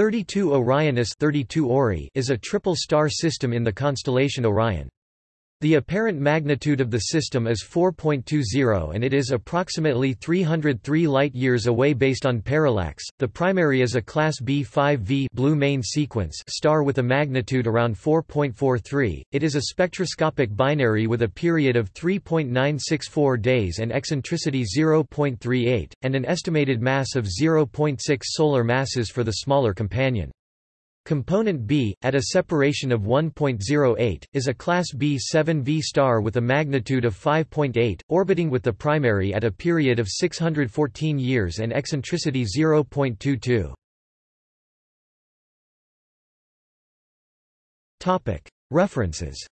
32 Orionis 32 Ori is a triple star system in the constellation Orion. The apparent magnitude of the system is 4.20 and it is approximately 303 light-years away based on parallax. The primary is a class B5V blue main sequence star with a magnitude around 4.43. It is a spectroscopic binary with a period of 3.964 days and eccentricity 0.38 and an estimated mass of 0.6 solar masses for the smaller companion. Component B, at a separation of 1.08, is a class B7V star with a magnitude of 5.8, orbiting with the primary at a period of 614 years and eccentricity 0.22. References